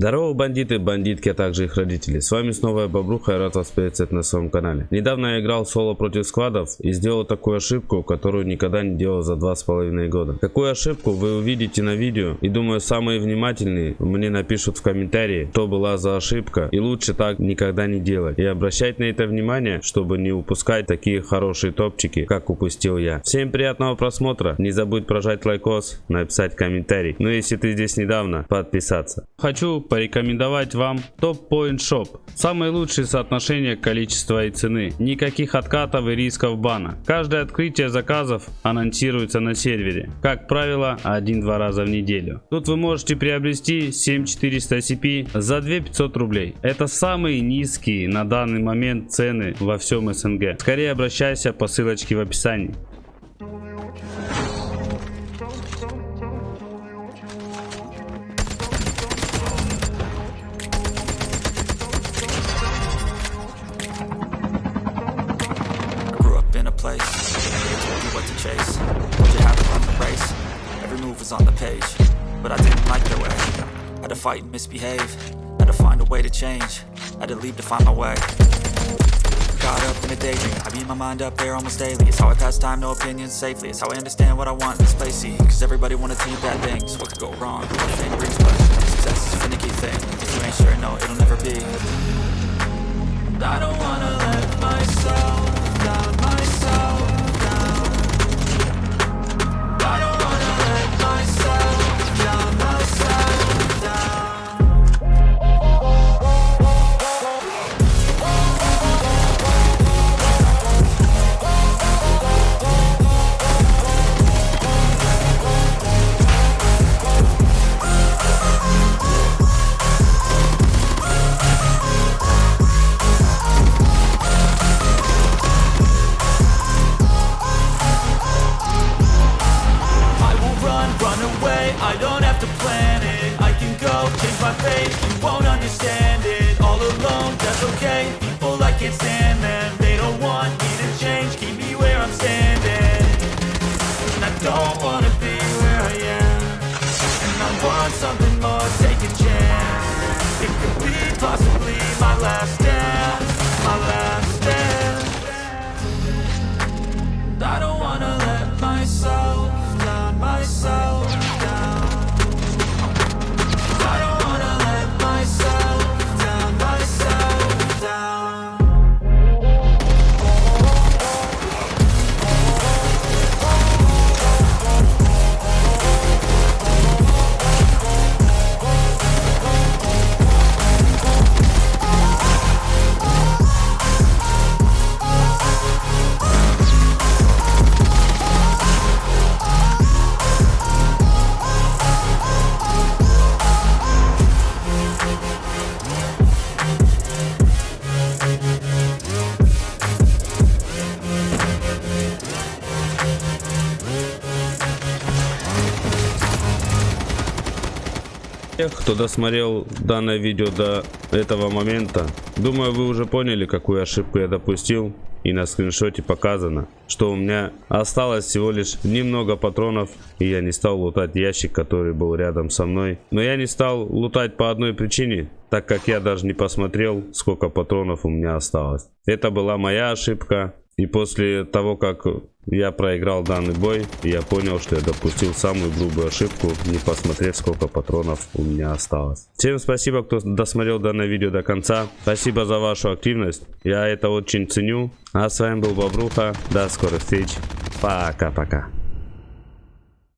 Здорово, бандиты, бандитки, а также их родители. С вами снова я Бобруха, я рад вас приветствовать на своем канале. Недавно я играл соло против сквадов и сделал такую ошибку, которую никогда не делал за два с половиной года. Какую ошибку вы увидите на видео и думаю самые внимательные мне напишут в комментарии, что была за ошибка и лучше так никогда не делать. И обращать на это внимание, чтобы не упускать такие хорошие топчики, как упустил я. Всем приятного просмотра, не забудь прожать лайкос, написать комментарий. Ну если ты здесь недавно, подписаться. Хочу порекомендовать вам Top Point Shop. Самые лучшие соотношения количества и цены. Никаких откатов и рисков бана. Каждое открытие заказов анонсируется на сервере. Как правило, один-два раза в неделю. Тут вы можете приобрести 7400 CP за 2500 рублей. Это самые низкие на данный момент цены во всем СНГ. Скорее обращайся по ссылочке в описании. What chase. Told you to run the race. Every move was on the page, but I didn't like their way. Had to fight and misbehave. Had to find a way to change. Had to leave to find my way. Caught up in a daydream. I beat my mind up there almost daily. It's how I pass time, no opinions safely. It's how I understand what I want in this place. See, cause everybody wanna you bad things. What could go wrong? What fame brings, but success is a finicky thing. If you ain't sure, no, it'll never be. I don't wanna last Тех, кто досмотрел данное видео до этого момента, думаю вы уже поняли какую ошибку я допустил и на скриншоте показано, что у меня осталось всего лишь немного патронов и я не стал лутать ящик, который был рядом со мной. Но я не стал лутать по одной причине, так как я даже не посмотрел сколько патронов у меня осталось. Это была моя ошибка и после того как я проиграл данный бой, я понял, что я допустил самую грубую ошибку, не посмотрев, сколько патронов у меня осталось. Всем спасибо, кто досмотрел данное видео до конца. Спасибо за вашу активность. Я это очень ценю. А с вами был Бобруха. До скорых встреч. Пока-пока.